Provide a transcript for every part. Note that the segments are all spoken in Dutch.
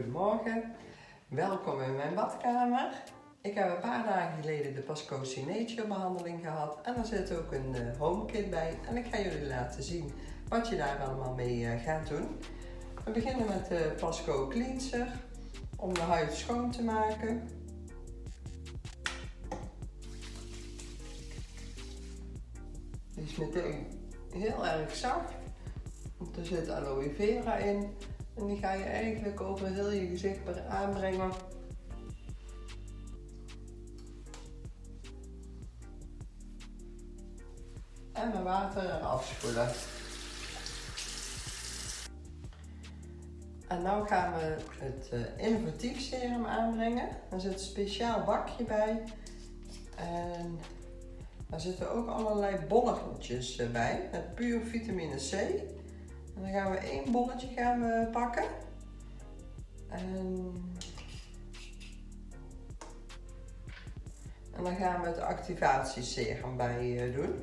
Goedemorgen, welkom in mijn badkamer. Ik heb een paar dagen geleden de Pasco Signature behandeling gehad en er zit ook een uh, home kit bij en ik ga jullie laten zien wat je daar allemaal mee uh, gaat doen. We beginnen met de Pasco Cleanser om de huid schoon te maken. Die is meteen heel erg zacht, want er zit aloe vera in en die ga je eigenlijk over heel je gezicht aanbrengen. En met water eraf spoelen. En nu gaan we het uh, innovatief serum aanbrengen. Er zit een speciaal bakje bij. En daar zitten ook allerlei bolletjes eh, bij met puur vitamine C. En dan gaan we één bolletje gaan pakken. En, en dan gaan we het activatieserum bij uh, doen.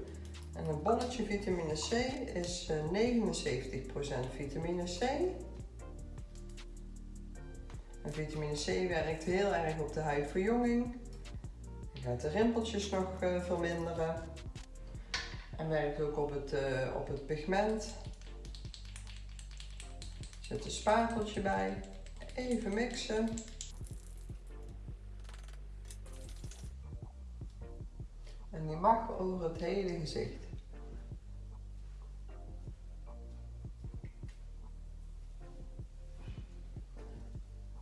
En een bolletje vitamine C is uh, 79% vitamine C. En vitamine C werkt heel erg op de huidverjonging. Je gaat de rimpeltjes nog uh, verminderen. En werkt ook op het, op het pigment. Zet een spateltje bij. Even mixen. En die mag over het hele gezicht.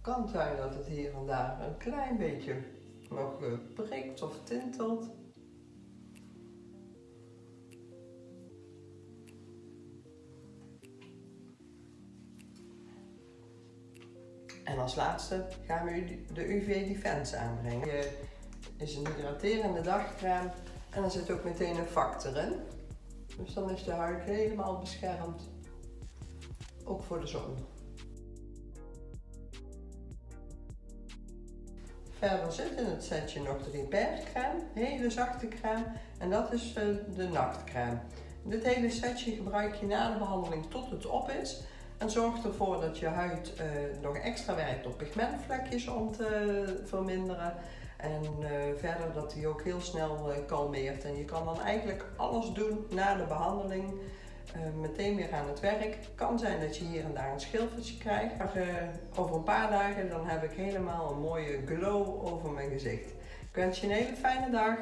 kan zijn dat het hier en daar een klein beetje nog eh, prikt of tintelt. En als laatste gaan we de UV Defense aanbrengen. Het is een hydraterende dagcrème en er zit ook meteen een factor in. Dus dan is de huid helemaal beschermd, ook voor de zon. Verder zit in het setje nog de Repair crème, hele zachte crème en dat is eh, de nachtcrème. Dit hele setje gebruik je na de behandeling tot het op is en zorgt ervoor dat je huid uh, nog extra werkt op pigmentvlekjes om te verminderen. En uh, verder dat hij ook heel snel uh, kalmeert. En je kan dan eigenlijk alles doen na de behandeling. meteen weer aan het werk. Kan zijn dat je hier en daar een schilfertje krijgt. Maar over een paar dagen dan heb ik helemaal een mooie glow over mijn gezicht. Ik wens je een hele fijne dag.